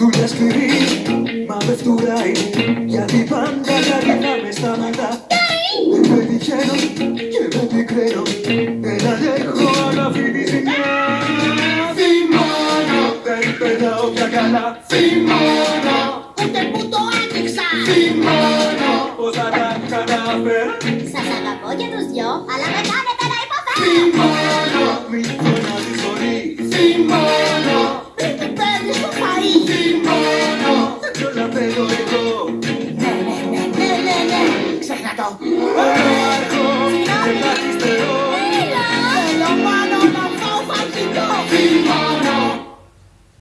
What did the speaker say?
Μια σκληρή, μα με φτουράει. Γιατί πάντα κάτι να με σταματά Δεν με τυχαίνω και με πικραίνω Δεν αντέχω αν αυτή τη ζημιά Θυμώνω, δεν πετάω πια καλά. Θυμώνω, Ούτε που το άνοιξα. Θυμώνω Πώς θα τα καταφέρω. Σας αγαπώ και τους δυο Αλλά με κάνετε go.